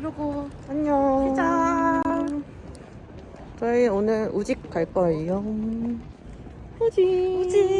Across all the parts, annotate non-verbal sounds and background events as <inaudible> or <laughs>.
그리고 안녕. 짠. 저희 오늘 우직 갈 거예요. 우직. 우직.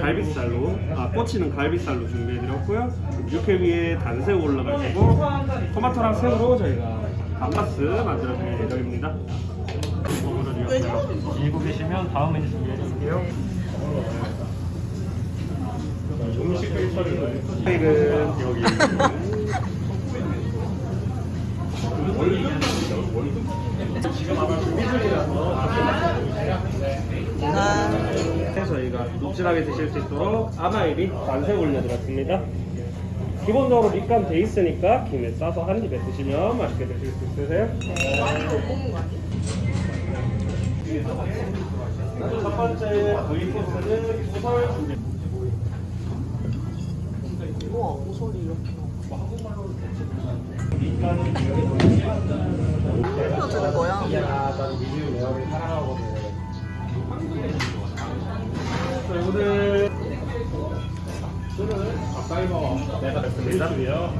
갈비살로, 아 꼬치는 갈비살로 준비해드렸고요. 육회 위에 단새우 올라가지고 토마토랑 새우로 저희가 감바스 만들어드릴 예정입니다. 들고 계시면 다음 메뉴 준비해드릴게요. 음식 처리는 여기 지금 아마 준비 중이라서 저희가 녹진하게 드실 수 있도록 아마에비 단새 올려드렸습니다. 기본적으로 밑간 돼 있으니까 김에 싸서 한 입에 드시면 맛있게 드실 수 있으세요. 첫 번째 V 코스는 우설 준비. 우와, 모서리 이렇게. 해줘주는 거야? 내가 됐습니다.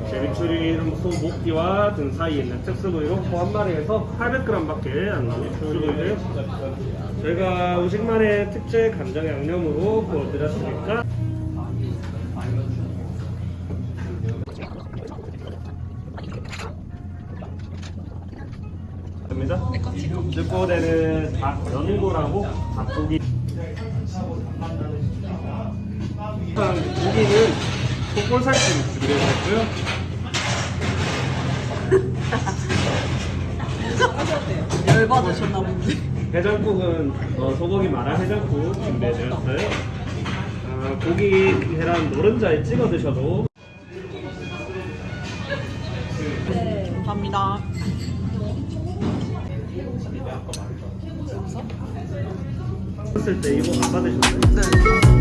제비추리는 소 목기와 등 사이에 있는 특수 부위로 소한 마리에서 800g밖에 안 나오는 추리고요. 저희가 우식만의 특제 간장 양념으로 구워드렸으니까. 늑고대는 닭 연고라고 닭고기 고기는 속골살찜 준비해 놨고요. <laughs> 열받으셨나 본데. 해장국은 어, 소고기 마라 해장국 준비해 드렸어요. 어, 고기 계란 노른자에 찍어 드셔도 감사합니다. 했을 때 이거 안 받으셨나요? 네.